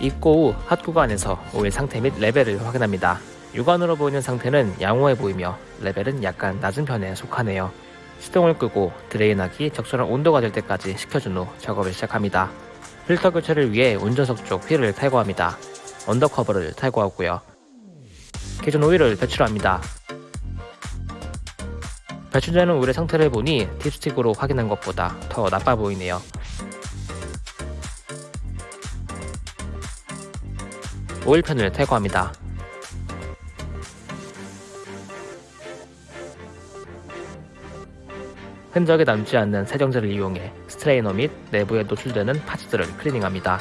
입고 후 핫 구간에서 오일 상태 및 레벨을 확인합니다. 육안으로 보이는 상태는 양호해 보이며 레벨은 약간 낮은 편에 속하네요. 시동을 끄고 drain하기 적절한 온도가 될 때까지 식혀준 후 작업을 시작합니다. 필터 교체를 위해 운전석 쪽 휠을 탈거합니다. undercover를 탈거하고요. 기존 오일을 배출합니다. 배출되는 오일의 상태를 보니 dipstick으로 확인한 것보다 더 나빠 보이네요. 오일팬을 탈거합니다. 흔적이 남지 않는 세정제를 이용해 스트레이너 및 내부에 노출되는 parts들을 클리닝합니다.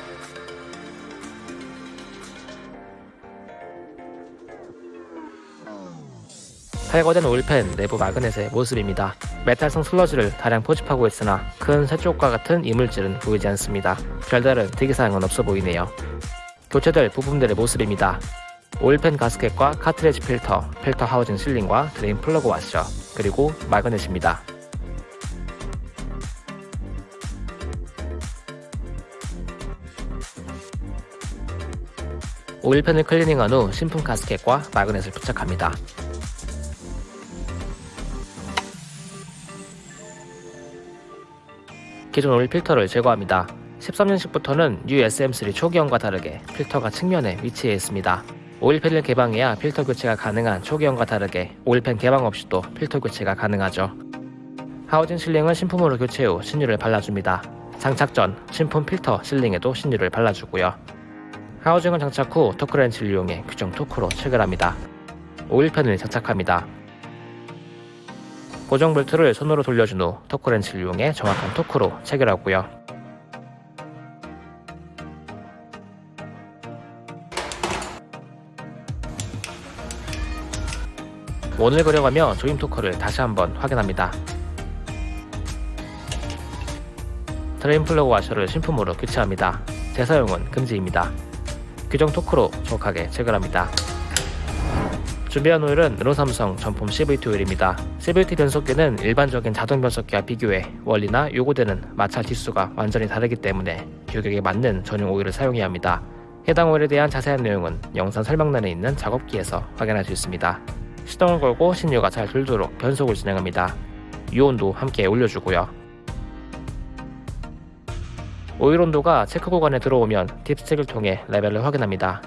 탈거된 오일팬 내부 magnet의 모습입니다. 메탈성 슬러지를 다량 포집하고 있으나 큰 쇳조각과 같은 이물질은 보이지 않습니다. 별다른 특이사항은 없어 보이네요. 교체될 부품들의 모습입니다. 오일팬 가스켓과 카트리지 필터, 필터 하우징 sealing과 drain 플러그 와셔, 그리고 magnet입니다. 오일팬을 클리닝한 후 신품 가스켓과 magnet을 부착합니다. 기존 오일 필터를 제거합니다. 13년식부터는 USM3 초기형과 다르게 필터가 측면에 위치해 있습니다. 오일팬을 개방해야 필터 교체가 가능한 초기형과 다르게 오일팬 개방 없이도 필터 교체가 가능하죠. 하우징 sealing은 신품으로 교체 후 신유를 발라줍니다. 장착 전 신품 필터 sealing에도 신유를 발라주고요. 하우징은 장착 후 토크렌치를 이용해 규정 토크로 체결합니다. 오일팬을 장착합니다. 고정 볼트를 손으로 돌려준 후 토크렌치를 이용해 정확한 토크로 체결하고요. 원을 그려가며 조임 토크를 다시 한번 확인합니다. drain 플러그 와셔를 신품으로 교체합니다. 재사용은 금지입니다. 규정 토크로 정확하게 체결합니다. 준비한 오일은 르노삼성 전품 CVT 오일입니다. CVT 변속기는 일반적인 자동 변속기와 비교해 원리나 요구되는 마찰 지수가 완전히 다르기 때문에 규격에 맞는 전용 오일을 사용해야 합니다. 해당 오일에 대한 자세한 내용은 영상 설명란에 있는 작업기에서 확인할 수 있습니다. 시동을 걸고 신유가 잘 돌도록 변속을 진행합니다. 유온도 함께 올려주고요. 오일 온도가 체크 구간에 들어오면 딥스틱을 통해 레벨을 확인합니다.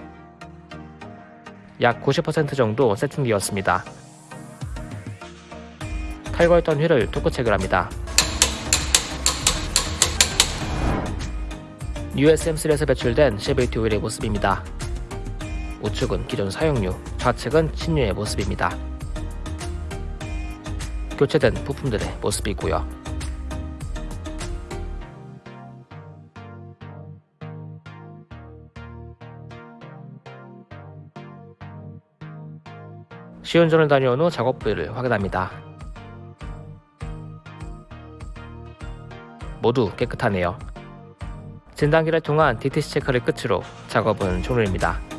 약 90% 정도 세팅되었습니다. 탈거했던 휠을 토크 체결합니다. USM3에서 배출된 CVT 오일의 모습입니다. 우측은 기존 사용류, 좌측은 신유의 모습입니다. 교체된 부품들의 모습이고요. 시운전을 다녀온 후 작업 부위를 확인합니다. 모두 깨끗하네요. 진단기를 통한 DTC 체크를 끝으로 작업은 종료입니다.